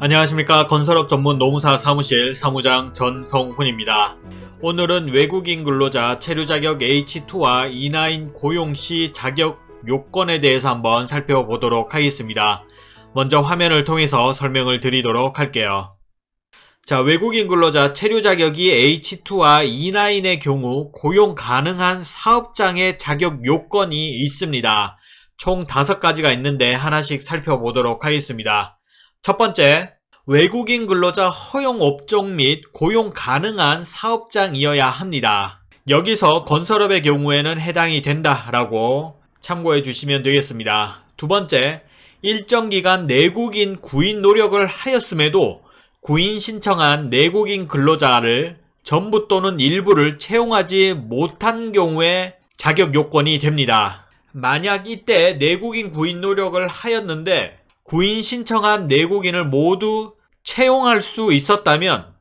안녕하십니까 건설업 전문 노무사 사무실 사무장 전성훈입니다. 오늘은 외국인 근로자 체류 자격 H2와 E9 고용 시 자격 요건에 대해서 한번 살펴보도록 하겠습니다. 먼저 화면을 통해서 설명을 드리도록 할게요. 자, 외국인 근로자 체류 자격이 H2와 E9의 경우 고용 가능한 사업장의 자격 요건이 있습니다. 총 5가지가 있는데 하나씩 살펴보도록 하겠습니다. 첫 번째, 외국인 근로자 허용 업종 및 고용 가능한 사업장이어야 합니다. 여기서 건설업의 경우에는 해당이 된다라고 참고해 주시면 되겠습니다. 두 번째, 일정 기간 내국인 구인 노력을 하였음에도 구인 신청한 내국인 근로자를 전부 또는 일부를 채용하지 못한 경우에 자격 요건이 됩니다. 만약 이때 내국인 구인 노력을 하였는데 구인 신청한 내국인을 모두 채용할 수 있었다면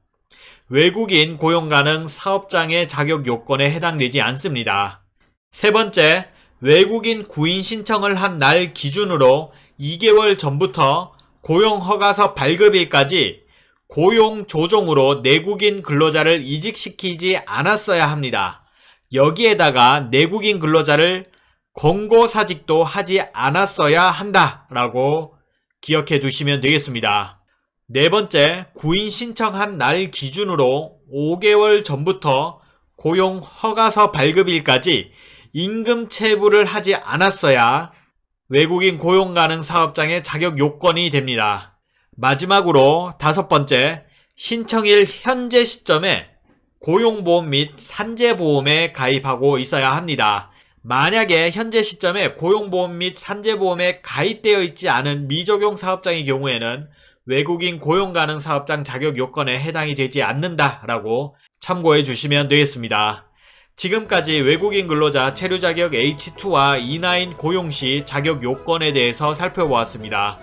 외국인 고용 가능 사업장의 자격 요건에 해당되지 않습니다. 세 번째, 외국인 구인 신청을 한 날 기준으로 2개월 전부터 고용 허가서 발급일까지 고용 조정으로 내국인 근로자를 이직시키지 않았어야 합니다. 여기에다가 내국인 근로자를 권고사직도 하지 않았어야 한다라고 기억해 두시면 되겠습니다. 네 번째, 구인 신청한 날 기준으로 5개월 전부터 고용 허가서 발급일까지 임금 체불을 하지 않았어야 외국인 고용 가능 사업장의 자격 요건이 됩니다. 마지막으로 다섯 번째, 신청일 현재 시점에 고용보험 및 산재보험에 가입하고 있어야 합니다. 만약에 현재 시점에 고용보험 및 산재보험에 가입되어 있지 않은 미적용 사업장의 경우에는 외국인 고용 가능 사업장 자격 요건에 해당이 되지 않는다라고 참고해 주시면 되겠습니다. 지금까지 외국인 근로자 체류 자격 H2와 E9 고용 시 자격 요건에 대해서 살펴보았습니다.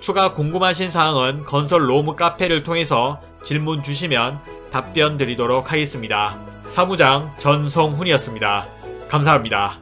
추가 궁금하신 사항은 건설 로무 카페를 통해서 질문 주시면 답변 드리도록 하겠습니다. 사무장 전성훈이었습니다. 감사합니다.